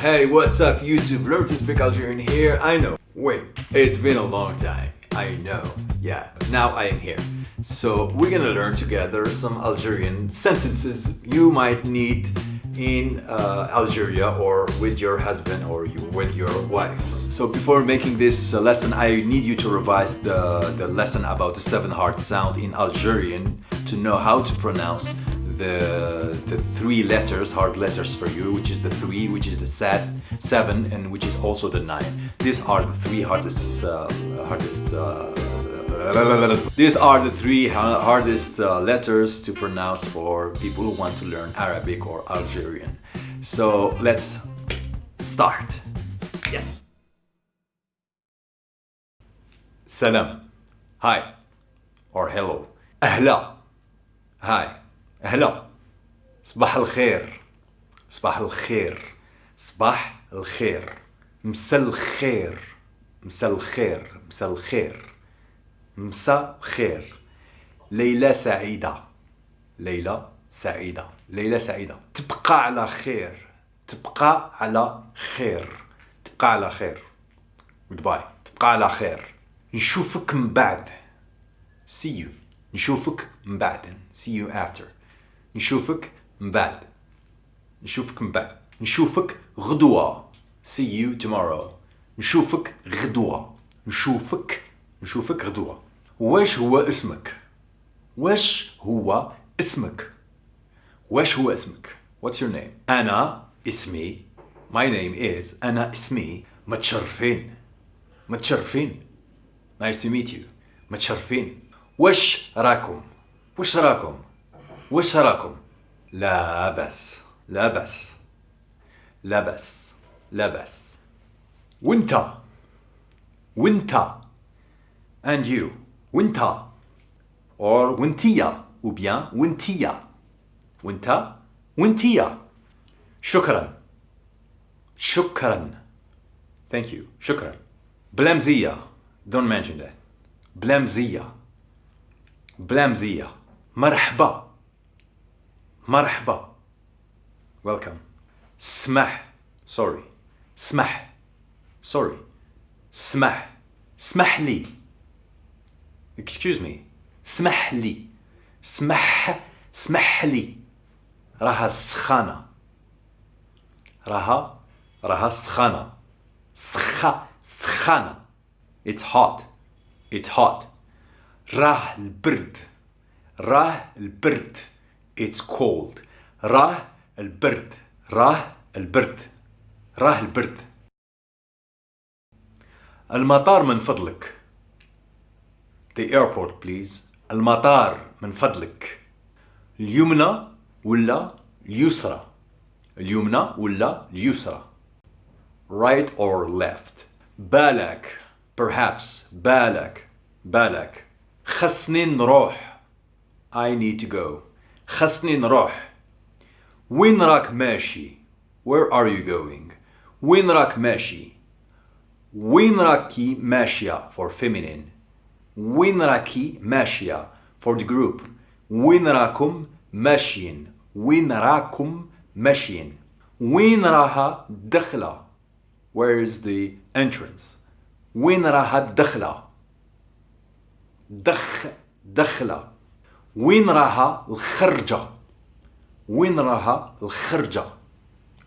Hey, what's up YouTube? To speak Algerian here. I know. Wait, it's been a long time. I know. Yeah, now I am here. So we're gonna learn together some Algerian sentences you might need in uh, Algeria or with your husband or you, with your wife. So before making this uh, lesson, I need you to revise the, the lesson about the seven hard sound in Algerian to know how to pronounce the, the three letters, hard letters for you, which is the three, which is the set, seven, and which is also the nine. These are the three hardest, uh, hardest uh, these are the three hardest uh, letters to pronounce for people who want to learn Arabic or Algerian. So let's start. Yes. Salam. Hi. Or hello. Ahla. Hi. أهلا. صباح الخير. صباح الخير. صباح الخير. مساء الخير. مساء الخير. مساء الخير. مساء خير ليلة سعيدة ليلة سعيدة ليلة سعيدة تبقى على خير تبقى على خير تبقى على خير goodbye تبقى على خير نشوفك من بعد see you نشوفك من بعد see you after نشوفك من بعد. نشوفك من بعد. نشوفك غدوة. See you tomorrow. نشوفك غدوة. نشوفك نشوفك غدوة. واش هو اسمك؟ واش هو اسمك؟ واش هو اسمك؟ What's your name? أنا اسمي. My name is أنا اسمي متشرفين. متشرفين. Nice to meet you. متشرفين. واش راكم؟ واش راكم؟ واش راكم لا بس لا بس لا بس لا بس وانت وانت and you وانت or وانتيا ou bien وانتيا. وانت وانتيا. شكرا شكرا. Thank you شكرا. بلامزية don't mention that. بلامزية بلامزية مرحبا. مرحبا. Welcome. سمح. Sorry. سمح. Sorry. سمح. سمح لي. Excuse me. اسمح لي. اسمح اسمح لي. راها سخانة. راها. راها سخانة. سخا سخانة. It's hot. It's hot. راه البرد. راه البرد. It's cold. راه البرد راه البرد راه البرد المطار من فضلك The airport please. المطار من فضلك اليمنى ولا اليسرى اليمنى ولا اليسرى right or left? بالك perhaps. بالك بالك خصني نروح I need to go. خصني نروح. وين راك ماشي؟ Where are you going? وين راك ماشي؟ وين راكي ماشية for feminine وين راكي ماشية for the group وين راكم ماشيين؟ وين راكم ماشيين؟ وين راها الدخلة where is the entrance وين راها الدخلة دخ دخلة. وين راها الخرجة وين راها الخرجة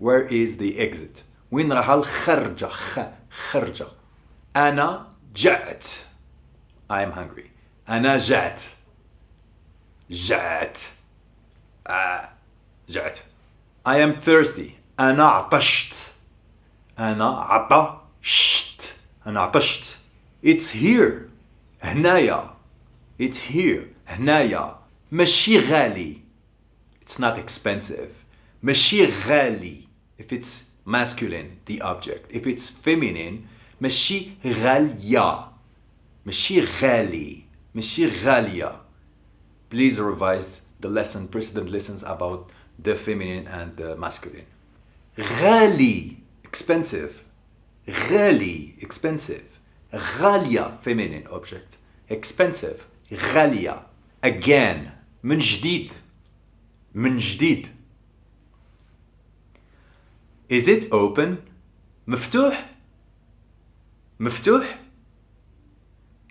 where is the exit وين راها الخرجة خ خرجة أنا جعت I am hungry. أنا جعت. جعت. آه. جعت. I am thirsty. أنا عطشت. أنا عطشت. أنا عطشت. It's here. هنايا. It's here. هنايا. ماشي غالي. It's not expensive. ماشي غالي. If it's masculine, the object. If it's feminine, ماشي غالية. ماشي غالي ماشي غالية please revise the lesson precedent lessons about the feminine and the masculine غالي expensive غالي expensive غالية feminine object expensive غالية again من جديد من جديد Is it open? مفتوح مفتوح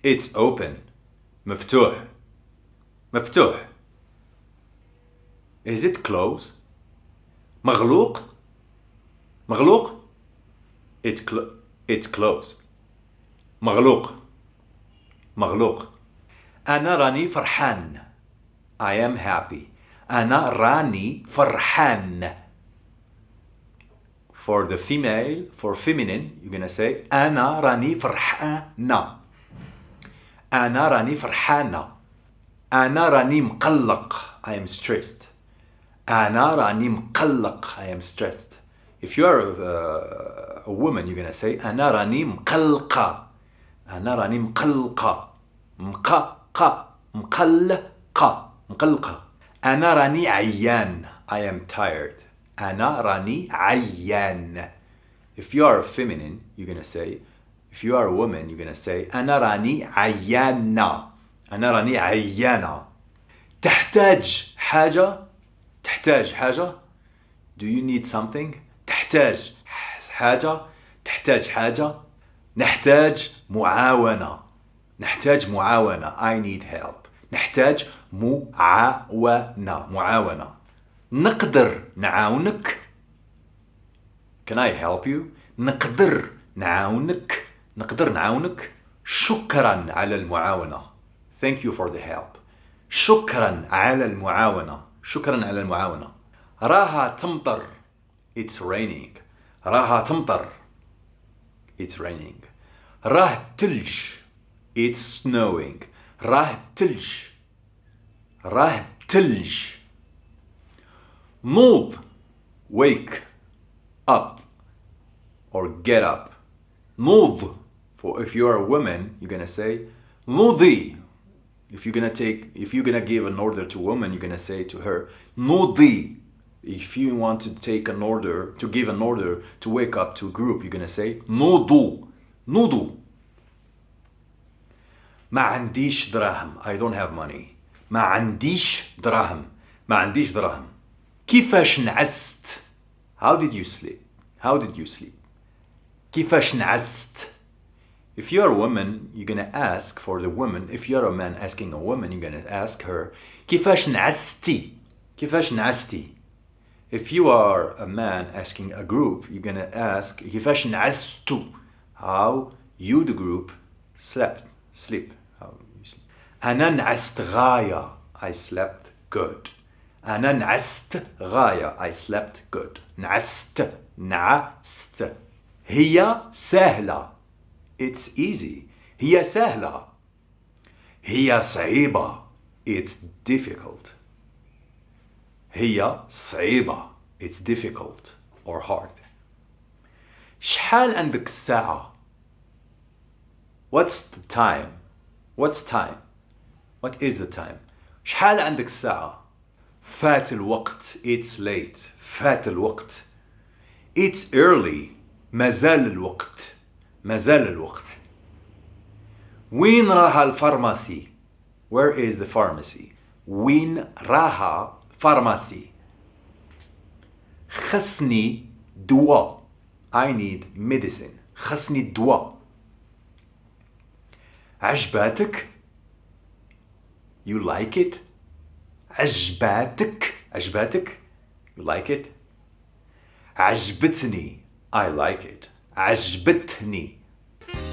It's open مفتوح مفتوح Is it closed? مغلوق مغلوق It clo- It's closed مغلوق مغلوق أنا راني فرحان I am happy أنا راني فرحان For the female, for feminine, you're gonna say أنا راني فرحانة أنا راني فرحانة أنا راني مقلق I am stressed أنا راني مقلق I am stressed If you are a, a woman you're gonna say أنا راني مقلقة أنا راني مقلقة مقلقة مقلقة مقلقة. أنا راني عيان. I am tired. أنا راني عيان. If you are feminine you're gonna say. If you are a woman you're gonna say أنا راني عيانة. أنا راني عيانة. تحتاج حاجة؟ تحتاج حاجة؟ Do you need something? تحتاج حاجة؟ تحتاج حاجة؟ نحتاج معاونة. نحتاج معاونة. I need help. نحتاج معاونة. معاونة. نقدر نعاونك. Can I help you? نقدر نعاونك. نقدر نعاونك. شكرا على المعاونة. Thank you for the help. شكرا على المعاونة. شكرا على المعاونة. راها تمطر. It's raining. راها تمطر. It's raining. راه تلج. It's snowing راه تلج راه تلج نوض wake up or get up نوض for if you are a woman you're gonna say نوضي if you're gonna take if you're gonna give an order to a woman you're gonna say to her نوضي if you want to take an order to give an order to wake up to a group you're gonna say نوضوا نوضوا ما عنديش دراهم I don't have money ما عنديش دراهم ما عنديش دراهم كيفاش نعست How did you sleep How did you sleep كيفاش نعست If you're a woman, you're gonna ask for the woman. If you're a man asking a woman, you're gonna ask her كيفاش نعستي كيفاش نعستي If you are a man asking a group, you're gonna ask كيفاش نعستوا How you the group slept sleep how you sleep أنا نعست غاية I slept good أنا نعست غاية I slept good نعست نعست هي سهلة It's easy هي سهلة هي صعيبة It's difficult هي صعيبة It's difficult or hard شحال عندك الساعة What's the time? What's time? What is the time? شحال عندك الساعة؟ فات الوقت. It's late. فات الوقت. It's early. مازال الوقت. مازال الوقت. وين راها الفارماسي؟ Where is the pharmacy? وين راها فارماسي خصني دواء. I need medicine. خصني دواء. عجباتك؟ You like it عجباتك عجباتك You like it عجبتني I like it عجبتني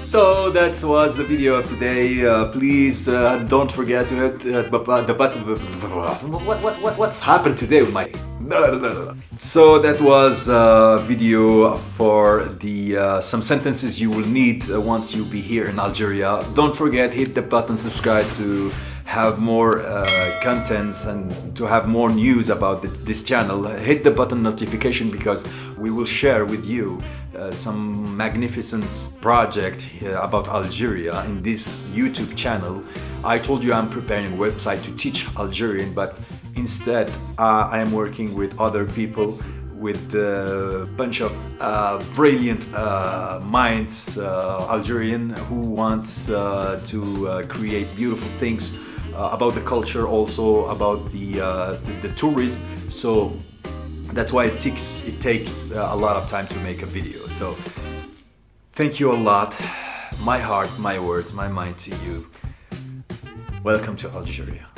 So that was the video of today. Uh, please uh, don't forget to hit uh, bu- bu- the button. What, what, what, what's happened today with my. So that was a video for the uh, some sentences you will need uh, once you be here in Algeria. Don't forget hit the button subscribe to have more uh, contents and to have more news about th- this channel. Hit the button notification because we will share with you uh, some magnificent project uh, about Algeria in this YouTube channel. I told you I'm preparing a website to teach Algerian, but instead uh, I am working with other people with a bunch of uh, brilliant uh, minds, uh, Algerian, who wants uh, to uh, create beautiful things uh, about the culture, also about the, uh, the, the tourism. So That's why it takes it takes uh, a lot of time to make a video. So thank you a lot. My heart, my words, my mind to you. Welcome to Algeria.